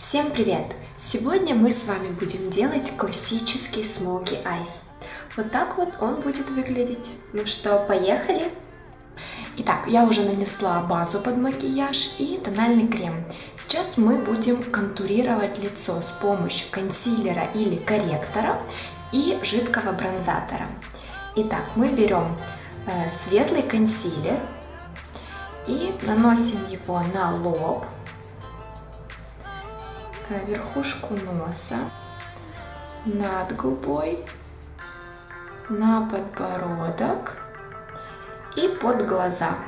Всем привет! Сегодня мы с вами будем делать классический смоки айс. Вот так вот он будет выглядеть. Ну что, поехали? Итак, я уже нанесла базу под макияж и тональный крем. Сейчас мы будем контурировать лицо с помощью консилера или корректора и жидкого бронзатора. Итак, мы берем э, светлый консилер и наносим его на лоб, на верхушку носа, над губой, на подбородок и под глаза.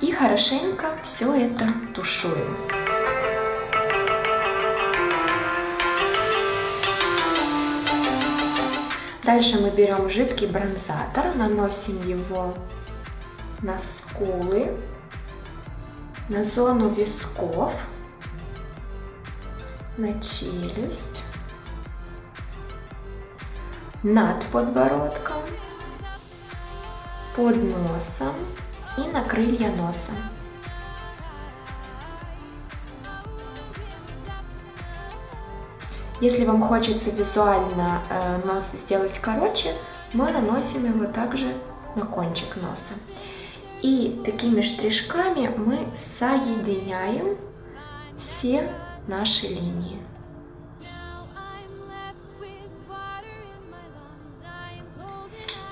И хорошенько все это тушуем. Дальше мы берем жидкий бронзатор, наносим его на скулы, на зону висков, на челюсть, над подбородком, под носом и на крылья носа. Если вам хочется визуально э, нос сделать короче, мы наносим его также на кончик носа. И такими штришками мы соединяем все наши линии.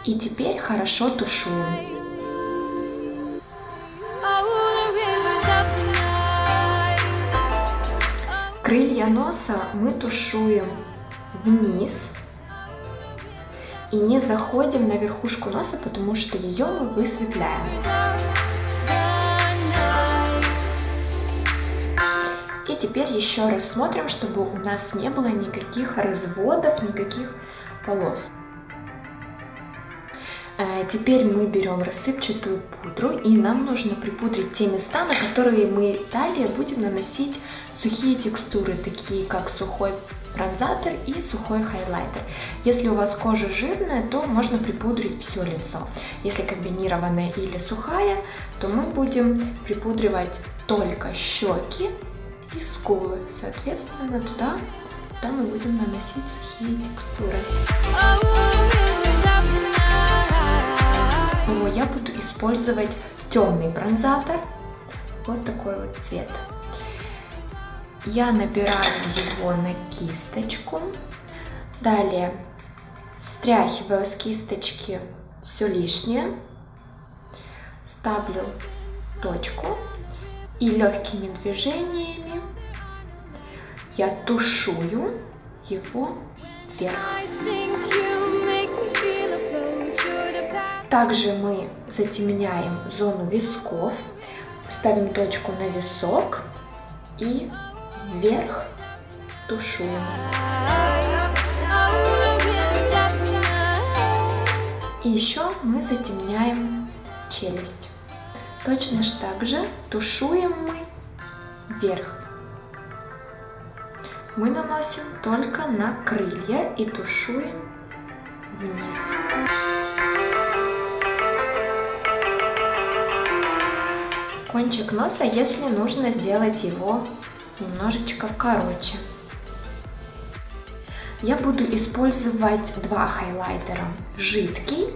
И теперь хорошо тушуем. Крылья носа мы тушуем вниз и не заходим на верхушку носа, потому что ее мы высветляем. Теперь еще раз смотрим, чтобы у нас не было никаких разводов, никаких полос. Э, теперь мы берем рассыпчатую пудру и нам нужно припудрить те места, на которые мы далее будем наносить сухие текстуры, такие как сухой бронзатор и сухой хайлайтер. Если у вас кожа жирная, то можно припудрить все лицо. Если комбинированная или сухая, то мы будем припудривать только щеки и скулы. Соответственно, туда, туда мы будем наносить сухие текстуры. Я буду использовать темный бронзатор. Вот такой вот цвет. Я набираю его на кисточку. Далее стряхиваю с кисточки все лишнее. Ставлю точку и легкими движениями я тушую его вверх. Также мы затемняем зону висков, ставим точку на висок и вверх тушуем. И еще мы затемняем челюсть. Точно так же тушуем мы вверх. Мы наносим только на крылья и тушуем вниз. Кончик носа, если нужно сделать его немножечко короче. Я буду использовать два хайлайтера, жидкий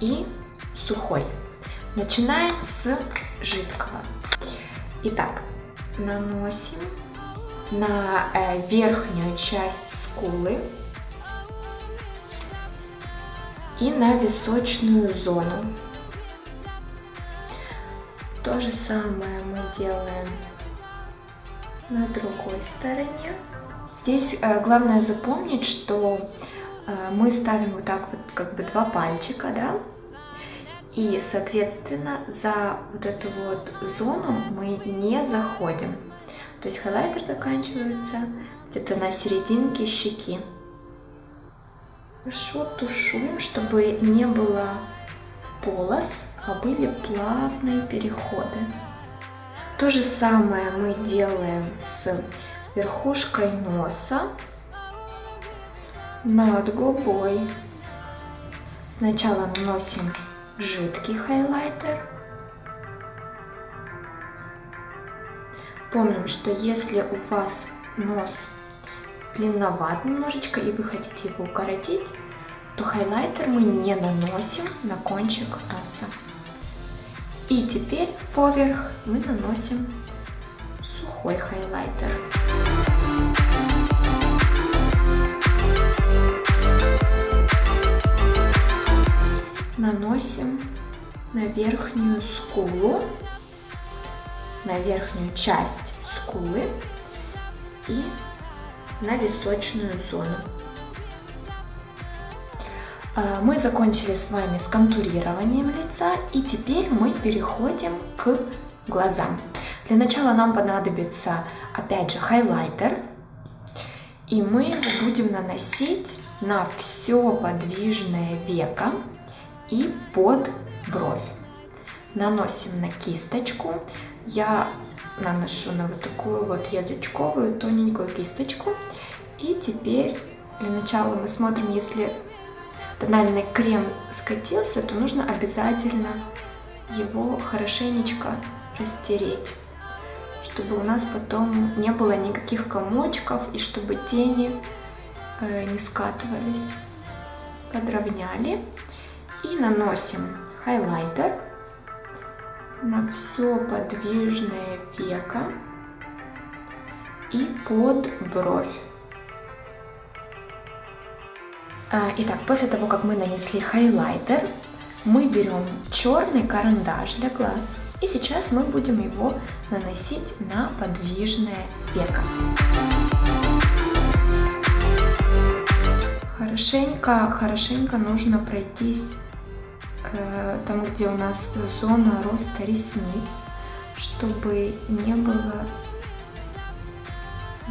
и сухой. Начинаем с жидкого. Итак, наносим на э, верхнюю часть скулы и на височную зону. То же самое мы делаем на другой стороне. Здесь э, главное запомнить, что э, мы ставим вот так вот как бы два пальчика, да, и, соответственно, за вот эту вот зону мы не заходим. То есть хайлайтер заканчивается где-то на серединке щеки. Хорошо тушуем, чтобы не было полос, а были плавные переходы. То же самое мы делаем с верхушкой носа над губой. Сначала наносим жидкий хайлайтер, Помним, что если у вас нос длинноват немножечко и вы хотите его укоротить, то хайлайтер мы не наносим на кончик носа. И теперь поверх мы наносим сухой хайлайтер. На верхнюю скулу, на верхнюю часть скулы и на височную зону. А, мы закончили с вами с контурированием лица и теперь мы переходим к глазам. Для начала нам понадобится опять же хайлайтер и мы его будем наносить на все подвижное веко и под бровь. Наносим на кисточку. Я наношу на вот такую вот язычковую тоненькую кисточку. И теперь для начала мы смотрим, если тональный крем скатился, то нужно обязательно его хорошенечко растереть, чтобы у нас потом не было никаких комочков и чтобы тени э, не скатывались. Подровняли и наносим хайлайтер на все подвижное веко и под бровь. А, итак, после того, как мы нанесли хайлайтер, мы берем черный карандаш для глаз и сейчас мы будем его наносить на подвижное веко. Хорошенько, хорошенько нужно пройтись там, где у нас зона роста ресниц, чтобы не было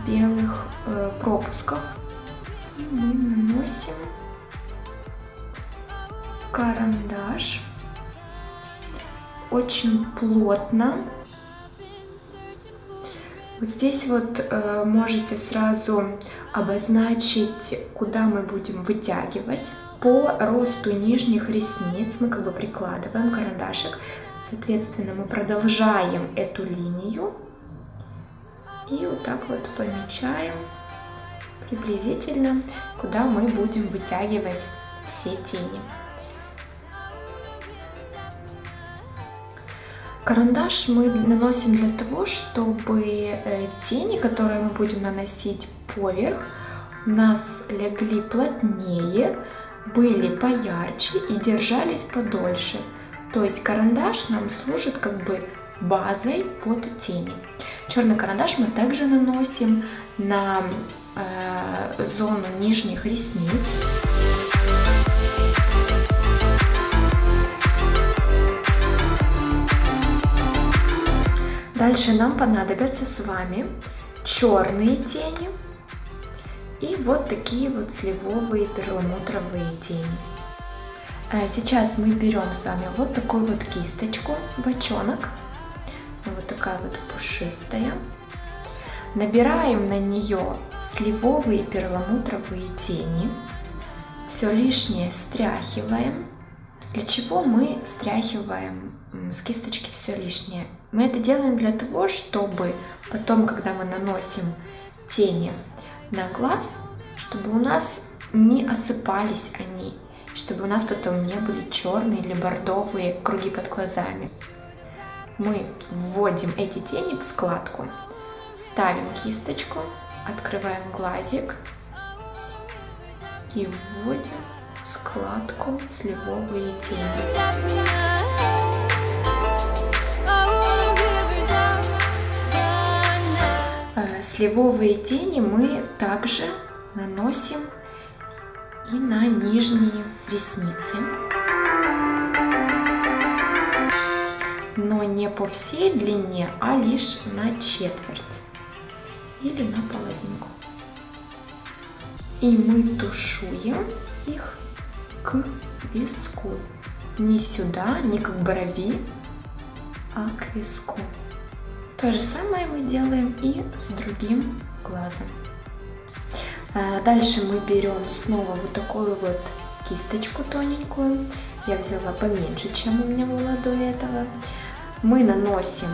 белых э, пропусков. Мы наносим карандаш очень плотно. Вот здесь вот э, можете сразу обозначить, куда мы будем вытягивать по росту нижних ресниц мы как бы прикладываем карандашик. Соответственно, мы продолжаем эту линию и вот так вот помечаем приблизительно, куда мы будем вытягивать все тени. Карандаш мы наносим для того, чтобы э, тени, которые мы будем наносить поверх, у нас легли плотнее, были поярче и держались подольше. То есть карандаш нам служит как бы базой под тени. Черный карандаш мы также наносим на э, зону нижних ресниц. Дальше нам понадобятся с вами черные тени и вот такие вот сливовые перламутровые тени. А сейчас мы берем с вами вот такую вот кисточку, бочонок, вот такая вот пушистая. Набираем на нее сливовые перламутровые тени. Все лишнее стряхиваем. Для чего мы стряхиваем с кисточки все лишнее? Мы это делаем для того, чтобы потом, когда мы наносим тени на глаз, чтобы у нас не осыпались они, чтобы у нас потом не были черные или бордовые круги под глазами. Мы вводим эти тени в складку, ставим кисточку, открываем глазик и вводим складку сливовые тени. Сливовые тени мы также наносим и на нижние ресницы. Но не по всей длине, а лишь на четверть или на половинку. И мы тушуем их к виску. Не сюда, не к брови, а к виску. То же самое мы делаем и с другим глазом. А, дальше мы берем снова вот такую вот кисточку тоненькую. Я взяла поменьше, чем у меня было до этого. Мы наносим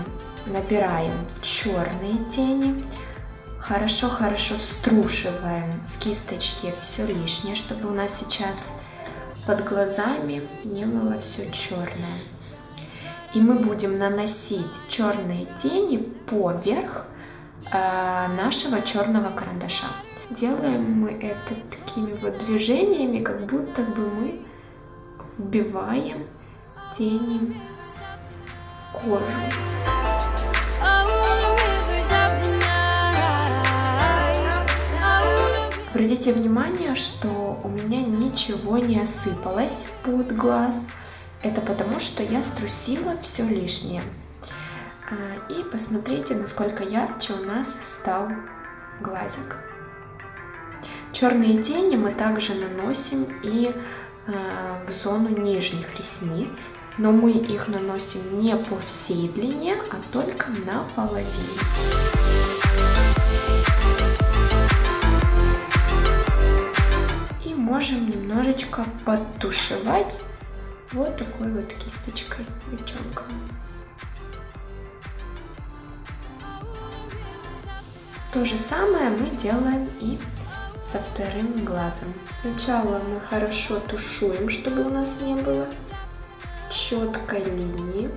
набираем черные тени, хорошо-хорошо струшиваем с кисточки все лишнее, чтобы у нас сейчас под глазами не было все черное. И мы будем наносить черные тени поверх э, нашего черного карандаша. Делаем мы это такими вот движениями, как будто бы мы вбиваем тени в кожу. Обратите внимание, что у меня ничего не осыпалось под глаз. Это потому, что я струсила все лишнее. А, и посмотрите, насколько ярче у нас стал глазик. Черные тени мы также наносим и а, в зону нижних ресниц, но мы их наносим не по всей длине, а только на половине. можем немножечко подтушевать вот такой вот кисточкой девчонка. То же самое мы делаем и со вторым глазом. Сначала мы хорошо тушуем, чтобы у нас не было четкой линии.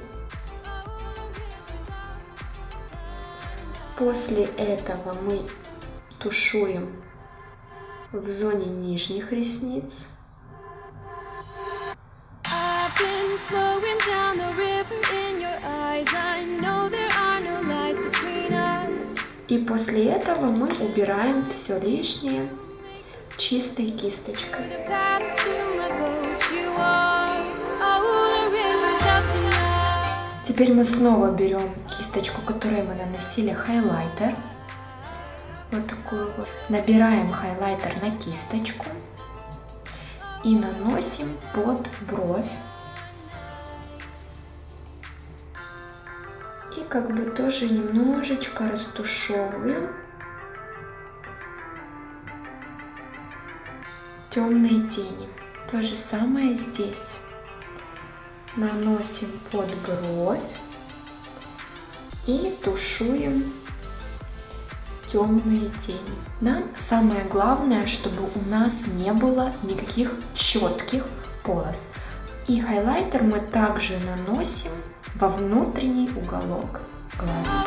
После этого мы тушуем в зоне нижних ресниц. И после этого мы убираем все лишнее чистой кисточкой. Теперь мы снова берем кисточку, которой мы наносили хайлайтер вот такую вот. Набираем хайлайтер на кисточку и наносим под бровь. Как бы тоже немножечко растушевываем темные тени. То же самое здесь. Наносим под бровь и тушуем темные тени. Нам самое главное, чтобы у нас не было никаких четких полос. И хайлайтер мы также наносим во внутренний уголок глаза.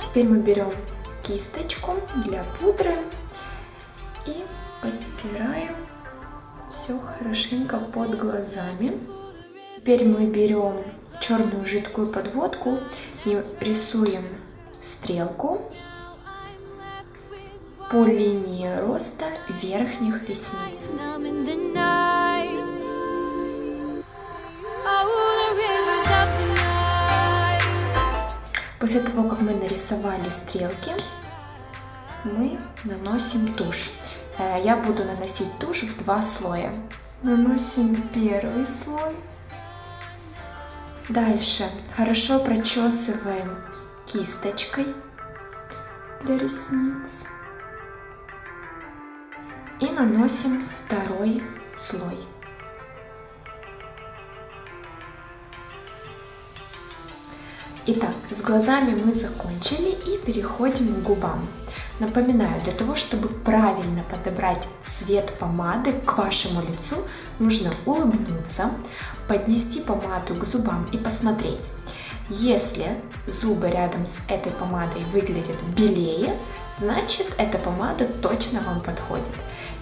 Теперь мы берем кисточку для пудры и подтираем все хорошенько под глазами. Теперь мы берем черную жидкую подводку и рисуем стрелку по линии роста верхних ресниц. После того, как мы нарисовали стрелки, мы наносим тушь. Э, я буду наносить тушь в два слоя. Наносим первый слой. Дальше хорошо прочесываем кисточкой для ресниц. И наносим второй слой. Итак, с глазами мы закончили и переходим к губам. Напоминаю, для того, чтобы правильно подобрать цвет помады к вашему лицу, нужно улыбнуться, поднести помаду к зубам и посмотреть. Если зубы рядом с этой помадой выглядят белее, значит эта помада точно вам подходит.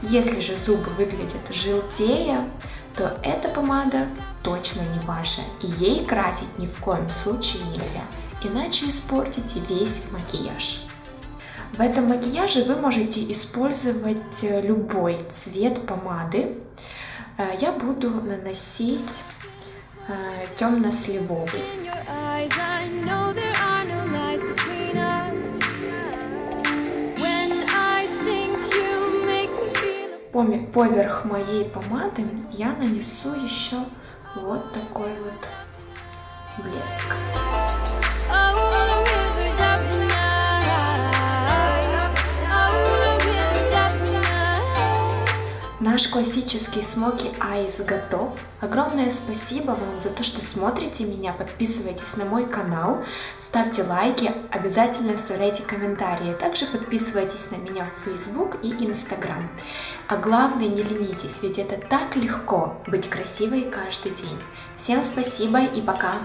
Если же зубы выглядят желтее, то эта помада точно не ваша, ей красить ни в коем случае нельзя, иначе испортите весь макияж. В этом макияже вы можете использовать э, любой цвет помады. Э, я буду наносить э, темно-сливовый. Поверх моей помады я нанесу еще вот такой вот блеск. Наш классический смоки айс готов. Огромное спасибо вам за то, что смотрите меня, подписывайтесь на мой канал, ставьте лайки, обязательно оставляйте комментарии. Также подписывайтесь на меня в Facebook и Instagram. А главное, не ленитесь, ведь это так легко быть красивой каждый день. Всем спасибо и пока!